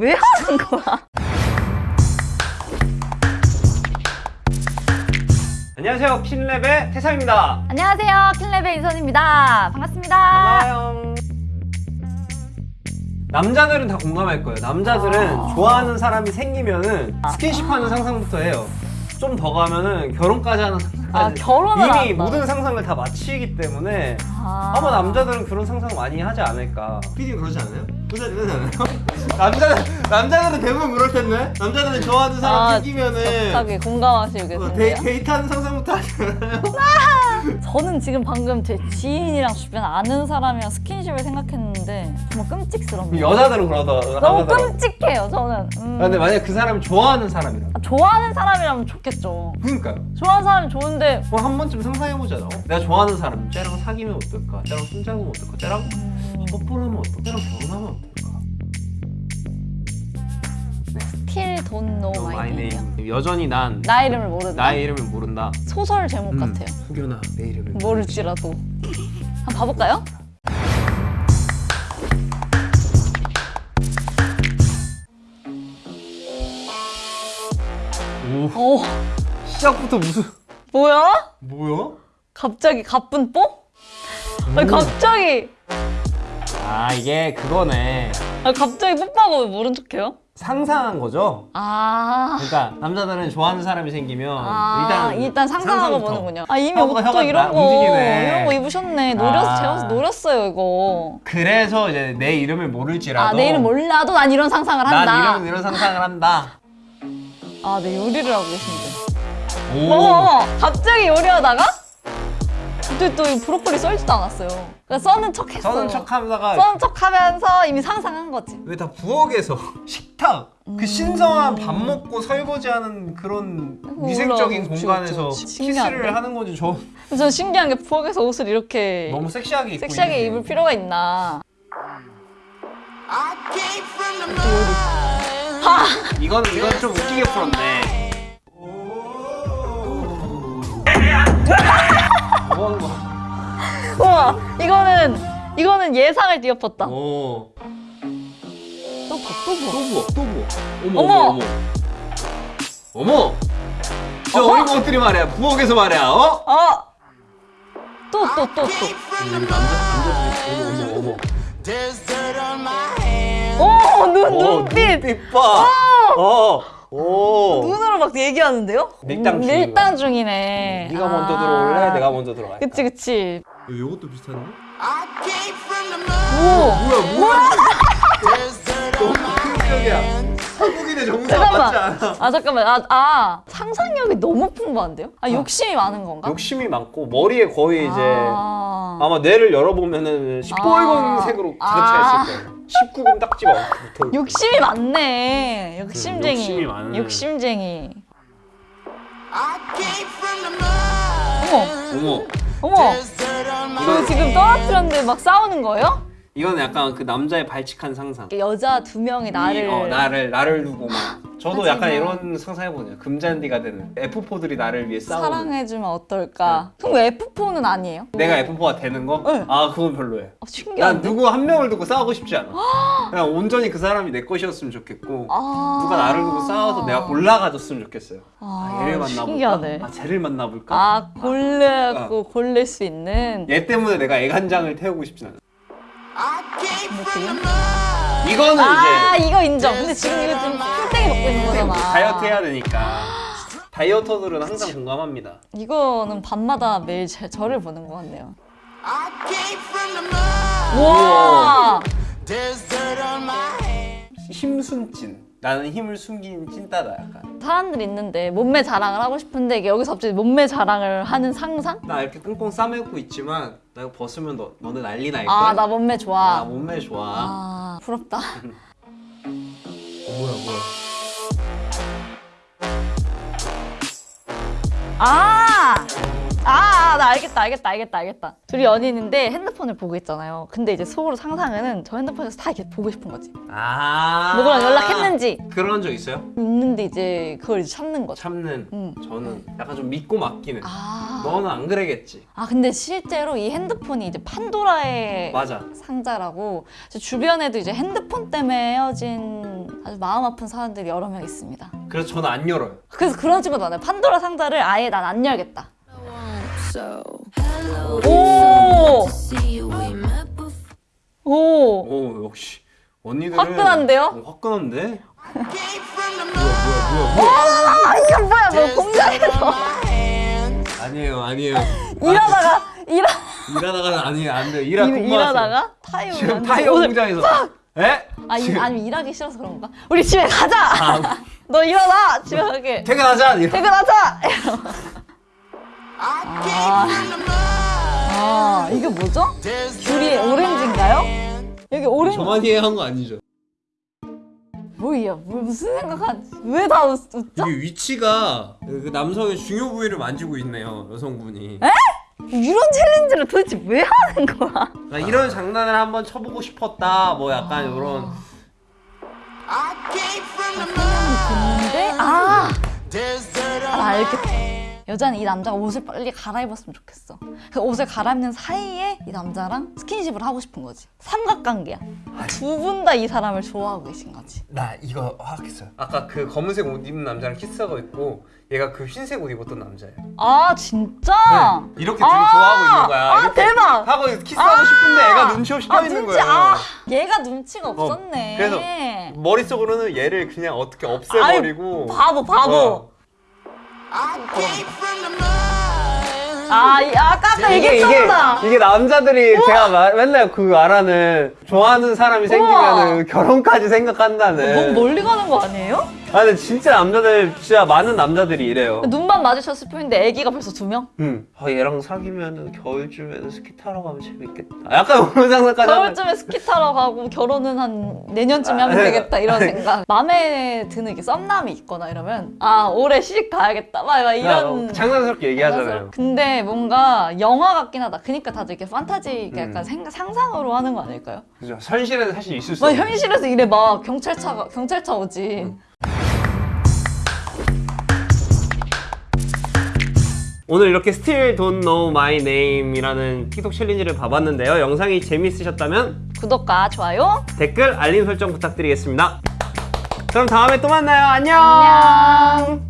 왜 하는 거야? 안녕하세요 핀랩의 태상입니다 안녕하세요. 킬레베 인선입니다. 반갑습니다. 안녕 남자들은 다 공감할 거예요 남자들은 아. 좋아하는 사람이 생기면 은 스킨십하는 상상부터 해요 좀 더 가면 은 결혼까지 하는 상상까지 아, 결혼을 이미 한다. 모든 상상을 다 마치기 때문에 아. 아마 남자들은 그런 상상 많이 하지 않을까 PD 그러지 않아요? 그러지 않아요? 남자들, 남자들은 대부분 그럴 텐데 남자들은 좋아하는 사람 아, 생기면은 갑자기 공감하시고 어. 데이, 데이트하는 상상부터 하지 않아요? 저는 지금 방금 제 지인이랑 주변 아는 사람이랑 스킨십을 생각했는데 정말 끔찍스럽네요. 여자들은 그러더 너무. 끔찍해요, 저는. 음. 아, 근데 만약 그 사람이 좋아하는 사람이라 아, 좋아하는 사람이라면 좋겠죠. 그러니까요 좋아하는 사람이 좋은데 그럼 한 번쯤 상상해보잖아 어? 내가 좋아하는 사람 쟤랑 사귀면 어떨까? 쟤랑 손잡으면 어떨까? 쟤랑 음, 뽀뽀하면 어떨까? 쟤랑 결혼하면 어떨까? Don't know No, my name. 여전히 난 나 이름을 모른다. 나의 이름을 모른다 소설 제목 음, 같아요. 혹여나 내 이름을 모를지라도. 한번 봐볼까요? 오 오, 시작부터 무슨 뭐야? 뭐야? 갑자기 가쁜 뽀? 아니 갑자기 아 이게 그거네 아 갑자기 뽀뽀하고 왜 모른 척해요? 상상한 거죠? 아, 그러니까 남자들은 좋아하는 사람이 생기면 아 일단 일단, 상상하고 상상부터. 보는군요. 아 이미 옷도 이런 나- 거 움직이네. 이런 거 입으셨네. 노렸 아. 제가 노렸어요 이거. 그래서 이제 내 이름을 모를지라도 아 내일은 몰라도 난 이런 상상을 한다. 난 이런 이런 상상을 한다 아, 네 요리를 하고 계신데. 오 어머, 갑자기 요리하다가 근데 또이 브로콜리 썰지도 않았어요. 그러니까 써는 척 했어. 써는 척 하다가 써는 척 하면서 이미 상상한 거지. 왜 다 부엌에서 식탁 음. 그 신성한 밥 먹고 설거지하는 그런 위생적인 그치, 공간에서 그치, 그치. 신기한데? 키스를 하는 건지 저 저는 신기한 게 부엌에서 옷을 이렇게 너무 섹시하게 입고 섹시하게 입을 필요가 있나. 이건 이건 좀 웃기게 풀었네 뭐 하는 거야? 우와, 이거는 이거는 예상을 뒤엎었다. 오. 또 봐, 또 봐. 또 부엌, 또 부엌. 어머, 어머. 어머, 어머. 어머. 저 어머. 어린 것들이 말이야. 부엌에서 말이야. 어? 어! 또, 또, 또, 또. 여기 남자, 남자들이 어머, 어머, 오, 눈, 어머. 눈빛! 눈빛 봐. 어. 오. 눈으로 막 얘기하는데요? 밀당 음, 중이구나. 밀당 중이네. 네가 먼저 아. 들어올래? 내가 먼저 들어갈까? 그치, 그치. 이것도 비슷한데? 오! 뭐야, 뭐야? 너무 극적이야. 한국인의 정서가 맞지 잠깐만. 않아. 아, 잠깐만. 아, 아, 상상력이 너무 풍부한데요? 아, 욕심이 많은 건가? 욕심이 많고 머리에 거의 이제 아. 아마 뇌를 열어보면은 시뻘건 색으로 가득 차 있을 거예요. 19금 딱지 많고 붙어. 욕심이 많네. 욕심쟁이. 욕심이 많은. 욕심쟁이. 어머, 어머. 어머. 이거 지금 떨어뜨렸는데 막 싸우는 거예요? 이건 약간 그 남자의 발칙한 상상. 여자 두 명이 나를. 이, 어, 나를 나를 두고 막. 저도 하지만- 약간 이런 상상해보네요. 금잔디가 되는 F4들이 나를 위해 싸우는. 사랑해주면 어떨까? 그럼 왜 F4는 아니에요? 내가 F4가 되는 거? 네. 아 그건 별로예요. 어, 난 신기한데? 누구 한 명을 두고 싸우고 싶지 않아. 그냥 온전히 그 사람이 내 것이었으면 좋겠고 아. 누가 나를 두고 싸워서 내가 골라가줬으면 좋겠어요. 아, 아, 얘를 만나볼까? 신기하네. 아 쟤를 만나볼까? 아, 골르고 골릴 수 있는. 얘 때문에 내가 애간장을 태우고 싶진 않아. 이거는 아, 이제 이거 인정. 근데 지금 이거 지금 풀땡이 먹고 있는 거잖아. 다이어트 해야 되니까. 다이어터들은 항상 공감합니다. 이거는 밤마다 매일 제, 저를 보는 것 같네요. 우와. 와! 힘순찐. 나는 힘을 숨긴 찐따다 약간. 사람들 있는데 몸매 자랑을 하고 싶은데 이게 여기서 갑자기 몸매 자랑을 하는 상상? 나 이렇게 꽁꽁 싸매고 있지만 나 이거 벗으면 너 너네 난리 날걸. 아, 나 몸매 좋아. 나 몸매 좋아. 아, 부럽다. 어, 뭐야 뭐야. 아! 아, 나 알겠다, 알겠다, 알겠다, 알겠다. 둘이 연인인데 핸드폰을 보고 있잖아요. 근데 이제 속으로 상상은 저 핸드폰에서 다 이렇게 보고 싶은 거지. 아. 누구랑 연락했는지 그런 적 있어요? 있는데 이제 그걸 이제 참는 거죠. 참는. 응. 저는 약간 좀 믿고 맡기는. 아. 너는 안 그래겠지. 아, 근데 실제로 이 핸드폰이 이제 판도라의 맞아. 상자라고 제 주변에도 이제 핸드폰 때문에 헤어진 아주 마음 아픈 사람들이 여러 명 있습니다. 그래서 저는 안 열어요. 그래서 그런 친구도 많아요. 판도라 상자를 아예 난 안 열겠다. 오! 오! 오 역시 언니들은 화끈한데요? 어, 화끈한데? 아, 이거 뭐야, 뭐 공장에서 아니에요 아니에요. 일하다가, 일하, 일하다가 아니에요 안 돼요. 일하 일. 일하다가 타이어 지금 타이어 공장에서. 에? 아, 이, 아니면 일하기 싫어서 그런가? 우리 집에 가자! 아. 너 일어나! 집에 가게. 퇴근하자. 퇴근하자! 아, 아, 이게 뭐죠? 귤이 오렌지인가요? 여기 오렌지. 저만이 한거 아니죠? 뭐야, 뭐, 무슨 생각하지? 왜 다 웃죠? 이게 위치가 그 남성의 중요 부위를 만지고 있네요 여성분이. 이런 챌린지를 도대체 왜 하는 거야? 나 이런 장난을 한번 쳐보고 싶었다. 뭐 약간 이런. 근데 아, 아, 나 알겠다. 여자는 이 남자가 옷을 빨리 갈아입었으면 좋겠어. 그 옷을 갈아입는 사이에 이 남자랑 스킨십을 하고 싶은 거지. 삼각관계야. 두 분 다 이 사람을 좋아하고 계신 거지. 나 이거 하겠어요. 아까 그 검은색 옷 입은 남자랑 키스하고 있고 얘가 그 흰색 옷 입었던 남자예요. 아 진짜? 네, 이렇게 둘이 좋아하고 있는 거야. 아 대박. 하고 키스하고 싶은데 애가 눈치 없이 껴 아, 있는 거예요. 아, 얘가 눈치가 없었네. 그래서 머릿속으로는 얘를 그냥 어떻게 없애버리고 바보 바보. 어. 아, 이- 아까 이게 이게 얘기했잖아. 이게 남자들이 제가 마- 맨날 그 말하는 좋아하는 사람이 생기면 결혼까지 생각한다는. 너무 멀리 가는 거 아니에요? 아 근데 진짜 남자들 진짜 많은 남자들이 이래요. 눈만 마주쳤을 뿐인데 애기가 벌써 두 명? 응. 아, 얘랑 사귀면 겨울쯤에는 스키 타러 가면 재밌겠다. 약간 그런 상상까지 겨울쯤에 스키 타러 가고 결혼은 한 내년쯤에 하면 아, 되겠다 이런 생각. 마음에 드는 게 썸남이 있거나 이러면 아 올해 시집 가야겠다 막, 막 이런. 야, 장난스럽게 얘기하잖아요. 근데 뭔가 영화 같긴 하다. 그러니까 다들 이렇게 판타지 음. 약간 생각, 상상으로 하는 거 아닐까요? 그죠. 현실에는 사실 있을 수막 없는. 현실에서 이래 막 경찰차가 경찰차 오지. 음. 오늘 이렇게 Still Don't Know My Name이라는 틱톡 챌린지를 봐봤는데요. 영상이 재밌으셨다면 구독과 좋아요. 댓글, 알림 설정 부탁드리겠습니다. 그럼 다음에 또 만나요. 안녕. 안녕.